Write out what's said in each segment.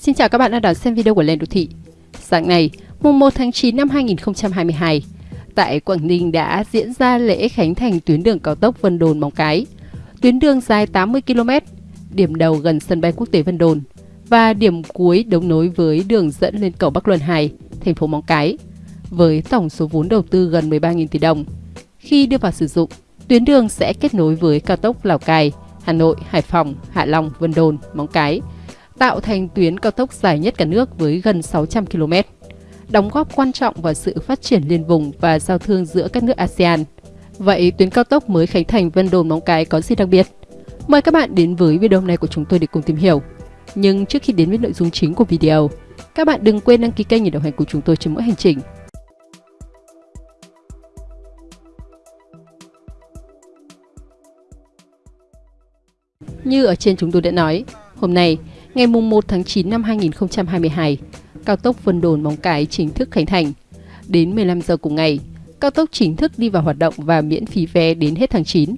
Xin chào các bạn đã đón xem video của Lên Đô Thị. Sáng nay, mùng 1 tháng 9 năm 2022, tại Quảng Ninh đã diễn ra lễ khánh thành tuyến đường cao tốc Vân Đồn Móng Cái. Tuyến đường dài 80 km, điểm đầu gần sân bay quốc tế Vân Đồn và điểm cuối đấu nối với đường dẫn lên cầu Bắc Luân 2, thành phố Móng Cái, với tổng số vốn đầu tư gần 13.000 tỷ đồng. Khi đưa vào sử dụng, tuyến đường sẽ kết nối với cao tốc Lào Cai, Hà Nội, Hải Phòng, Hạ Long, Vân Đồn, Móng Cái, tạo thành tuyến cao tốc dài nhất cả nước với gần 600 km, đóng góp quan trọng vào sự phát triển liên vùng và giao thương giữa các nước ASEAN. Vậy tuyến cao tốc mới khánh thành Vân Đồn Móng Cái có gì đặc biệt? Mời các bạn đến với video này của chúng tôi để cùng tìm hiểu. Nhưng trước khi đến với nội dung chính của video, các bạn đừng quên đăng ký kênh để đồng hành cùng chúng tôi trên mỗi hành trình. Như ở trên chúng tôi đã nói, hôm nay, ngày 1 tháng 9 năm 2022, cao tốc Vân Đồn Móng Cái chính thức khánh thành. Đến 15 giờ cùng ngày, cao tốc chính thức đi vào hoạt động và miễn phí vé đến hết tháng 9.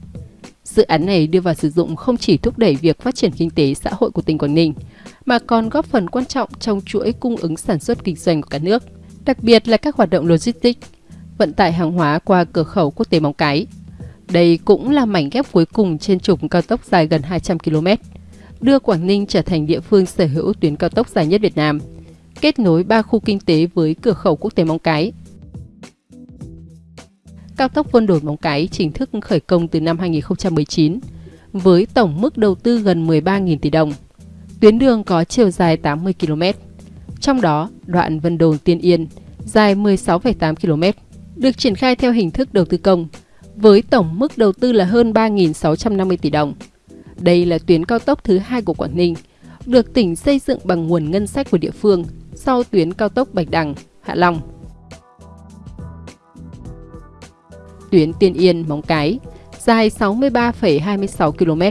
Dự án này đưa vào sử dụng không chỉ thúc đẩy việc phát triển kinh tế xã hội của tỉnh Quảng Ninh, mà còn góp phần quan trọng trong chuỗi cung ứng sản xuất kinh doanh của cả nước, đặc biệt là các hoạt động logistics, vận tải hàng hóa qua cửa khẩu quốc tế Móng Cái. Đây cũng là mảnh ghép cuối cùng trên trục cao tốc dài gần 200 km, đưa Quảng Ninh trở thành địa phương sở hữu tuyến cao tốc dài nhất Việt Nam, kết nối ba khu kinh tế với cửa khẩu quốc tế Móng Cái. Cao tốc Vân Đồn Móng Cái chính thức khởi công từ năm 2019 với tổng mức đầu tư gần 13.000 tỷ đồng. Tuyến đường có chiều dài 80 km, trong đó đoạn Vân Đồn Tiên Yên dài 16,8 km được triển khai theo hình thức đầu tư công với tổng mức đầu tư là hơn 3.650 tỷ đồng. Đây là tuyến cao tốc thứ hai của Quảng Ninh, được tỉnh xây dựng bằng nguồn ngân sách của địa phương sau tuyến cao tốc Bạch Đằng, Hạ Long. Tuyến Tiên Yên, Móng Cái, dài 63,26 km,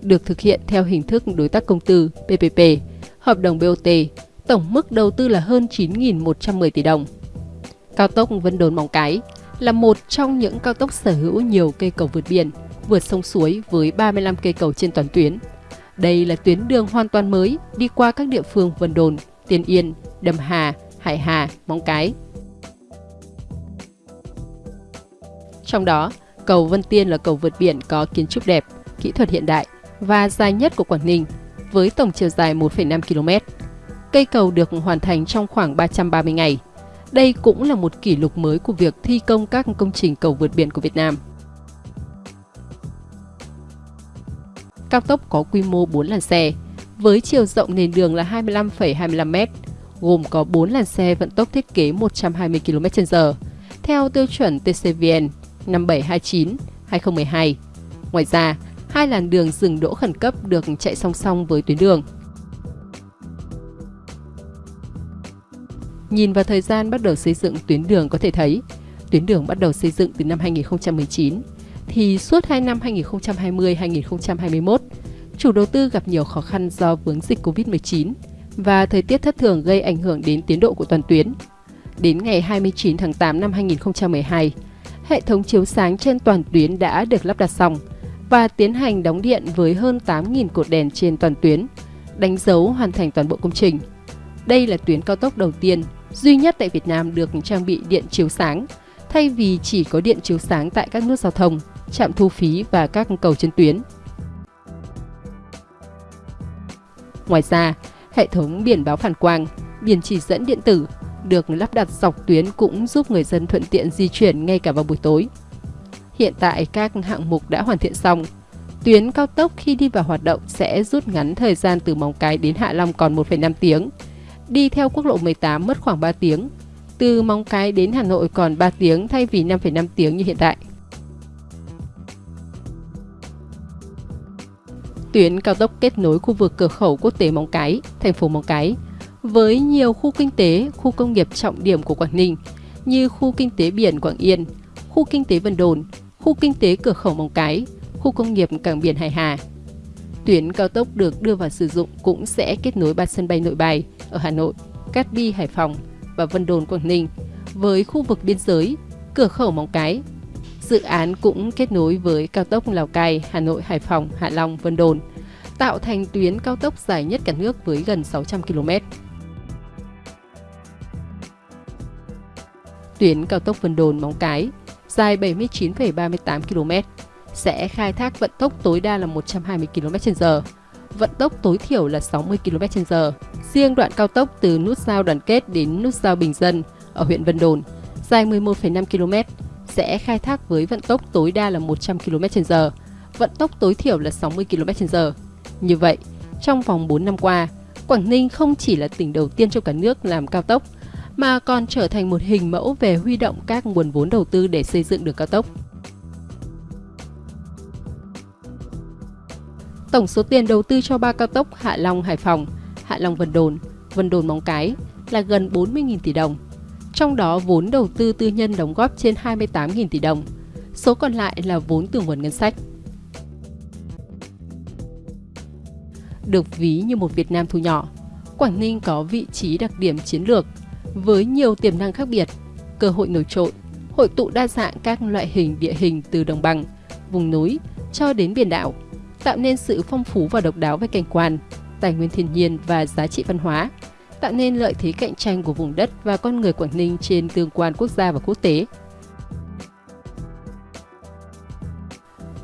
được thực hiện theo hình thức đối tác công tư PPP, hợp đồng BOT, tổng mức đầu tư là hơn 9.110 tỷ đồng. Cao tốc Vân Đồn Móng Cái là một trong những cao tốc sở hữu nhiều cây cầu vượt biển, vượt sông suối với 35 cây cầu trên toàn tuyến. Đây là tuyến đường hoàn toàn mới đi qua các địa phương Vân Đồn, Tiên Yên, Đầm Hà, Hải Hà, Móng Cái. Trong đó, cầu Vân Tiên là cầu vượt biển có kiến trúc đẹp, kỹ thuật hiện đại và dài nhất của Quảng Ninh với tổng chiều dài 1,5 km. Cây cầu được hoàn thành trong khoảng 330 ngày. Đây cũng là một kỷ lục mới của việc thi công các công trình cầu vượt biển của Việt Nam. Cao tốc có quy mô 4 làn xe, với chiều rộng nền đường là 25,25m, gồm có 4 làn xe vận tốc thiết kế 120 km/h, theo tiêu chuẩn TCVN 5729-2012. Ngoài ra, hai làn đường dừng đỗ khẩn cấp được chạy song song với tuyến đường. Nhìn vào thời gian bắt đầu xây dựng tuyến đường có thể thấy, tuyến đường bắt đầu xây dựng từ năm 2019, thì suốt 2 năm 2020-2021, chủ đầu tư gặp nhiều khó khăn do vướng dịch Covid-19 và thời tiết thất thường gây ảnh hưởng đến tiến độ của toàn tuyến. Đến ngày 29 tháng 8 năm 2012, hệ thống chiếu sáng trên toàn tuyến đã được lắp đặt xong và tiến hành đóng điện với hơn 8.000 cột đèn trên toàn tuyến, đánh dấu hoàn thành toàn bộ công trình. Đây là tuyến cao tốc đầu tiên, duy nhất tại Việt Nam được trang bị điện chiếu sáng, thay vì chỉ có điện chiếu sáng tại các nút giao thông, trạm thu phí và các cầu trên tuyến. Ngoài ra, hệ thống biển báo phản quang, biển chỉ dẫn điện tử được lắp đặt dọc tuyến cũng giúp người dân thuận tiện di chuyển ngay cả vào buổi tối. Hiện tại các hạng mục đã hoàn thiện xong. Tuyến cao tốc khi đi vào hoạt động sẽ rút ngắn thời gian từ Móng Cái đến Hạ Long còn 1,5 tiếng. Đi theo quốc lộ 18 mất khoảng 3 tiếng. Từ Móng Cái đến Hà Nội còn 3 tiếng thay vì 5,5 tiếng như hiện tại. Tuyến cao tốc kết nối khu vực cửa khẩu quốc tế Móng Cái, thành phố Móng Cái với nhiều khu kinh tế, khu công nghiệp trọng điểm của Quảng Ninh như khu kinh tế biển Quảng Yên, khu kinh tế Vân Đồn, khu kinh tế cửa khẩu Móng Cái, khu công nghiệp cảng biển Hải Hà. Tuyến cao tốc được đưa vào sử dụng cũng sẽ kết nối ba sân bay nội bài ở Hà Nội, Cát Bi Hải Phòng và Vân Đồn Quảng Ninh với khu vực biên giới, cửa khẩu Móng Cái. Dự án cũng kết nối với cao tốc Lào Cai, Hà Nội, Hải Phòng, Hạ Long, Vân Đồn, tạo thành tuyến cao tốc dài nhất cả nước với gần 600 km. Tuyến cao tốc Vân Đồn Móng Cái dài 79,38 km sẽ khai thác vận tốc tối đa là 120 km/h, vận tốc tối thiểu là 60 km/h. Riêng đoạn cao tốc từ nút giao Đoàn Kết đến nút giao Bình Dân ở huyện Vân Đồn dài 11,5 km sẽ khai thác với vận tốc tối đa là 100 km/h, vận tốc tối thiểu là 60 km/h. Như vậy, trong vòng 4 năm qua, Quảng Ninh không chỉ là tỉnh đầu tiên trong cả nước làm cao tốc, mà còn trở thành một hình mẫu về huy động các nguồn vốn đầu tư để xây dựng đường cao tốc. Tổng số tiền đầu tư cho ba cao tốc Hạ Long Hải Phòng, Hạ Long Vân Đồn, Vân Đồn Móng Cái là gần 40.000 tỷ đồng. Trong đó vốn đầu tư tư nhân đóng góp trên 28.000 tỷ đồng. Số còn lại là vốn từ nguồn ngân sách. Được ví như một Việt Nam thu nhỏ, Quảng Ninh có vị trí đặc điểm chiến lược với nhiều tiềm năng khác biệt, cơ hội nổi trội, hội tụ đa dạng các loại hình địa hình từ đồng bằng, vùng núi cho đến biển đảo, tạo nên sự phong phú và độc đáo về cảnh quan, tài nguyên thiên nhiên và giá trị văn hóa, tạo nên lợi thế cạnh tranh của vùng đất và con người Quảng Ninh trên tương quan quốc gia và quốc tế.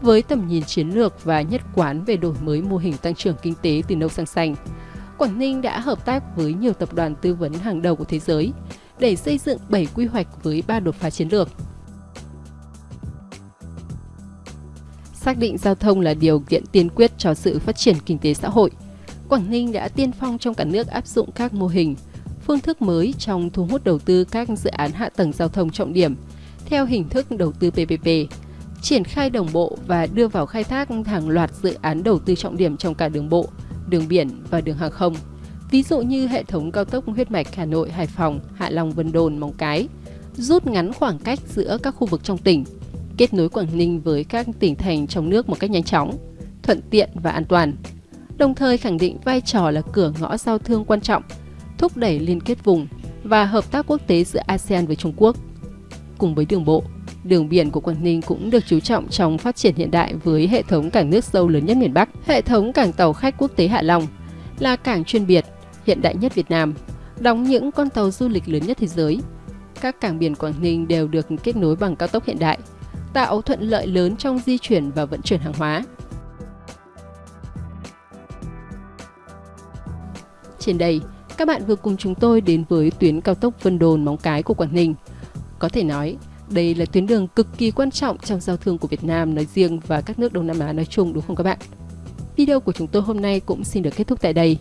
Với tầm nhìn chiến lược và nhất quán về đổi mới mô hình tăng trưởng kinh tế từ nâu sang xanh, Quảng Ninh đã hợp tác với nhiều tập đoàn tư vấn hàng đầu của thế giới để xây dựng 7 quy hoạch với 3 đột phá chiến lược. Xác định giao thông là điều kiện tiên quyết cho sự phát triển kinh tế xã hội. Quảng Ninh đã tiên phong trong cả nước áp dụng các mô hình, phương thức mới trong thu hút đầu tư các dự án hạ tầng giao thông trọng điểm theo hình thức đầu tư PPP, triển khai đồng bộ và đưa vào khai thác hàng loạt dự án đầu tư trọng điểm trong cả đường bộ, đường biển và đường hàng không. Ví dụ như hệ thống cao tốc huyết mạch Hà Nội, Hải Phòng, Hạ Long, Vân Đồn, Móng Cái, rút ngắn khoảng cách giữa các khu vực trong tỉnh, kết nối Quảng Ninh với các tỉnh thành trong nước một cách nhanh chóng, thuận tiện và an toàn. Đồng thời khẳng định vai trò là cửa ngõ giao thương quan trọng, thúc đẩy liên kết vùng và hợp tác quốc tế giữa ASEAN với Trung Quốc. Cùng với đường bộ, đường biển của Quảng Ninh cũng được chú trọng trong phát triển hiện đại với hệ thống cảng nước sâu lớn nhất miền Bắc. Hệ thống cảng tàu khách quốc tế Hạ Long là cảng chuyên biệt, hiện đại nhất Việt Nam, đóng những con tàu du lịch lớn nhất thế giới. Các cảng biển Quảng Ninh đều được kết nối bằng cao tốc hiện đại, tạo thuận lợi lớn trong di chuyển và vận chuyển hàng hóa. Trên đây, các bạn vừa cùng chúng tôi đến với tuyến cao tốc Vân Đồn Móng Cái của Quảng Ninh. Có thể nói, đây là tuyến đường cực kỳ quan trọng trong giao thương của Việt Nam nói riêng và các nước Đông Nam Á nói chung đúng không các bạn? Video của chúng tôi hôm nay cũng xin được kết thúc tại đây.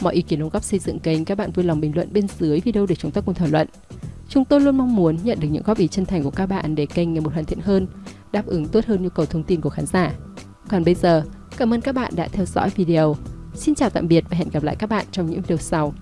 Mọi ý kiến đóng góp xây dựng kênh các bạn vui lòng bình luận bên dưới video để chúng ta cùng thảo luận. Chúng tôi luôn mong muốn nhận được những góp ý chân thành của các bạn để kênh ngày một hoàn thiện hơn, đáp ứng tốt hơn nhu cầu thông tin của khán giả. Còn bây giờ, cảm ơn các bạn đã theo dõi video. Xin chào tạm biệt và hẹn gặp lại các bạn trong những video sau.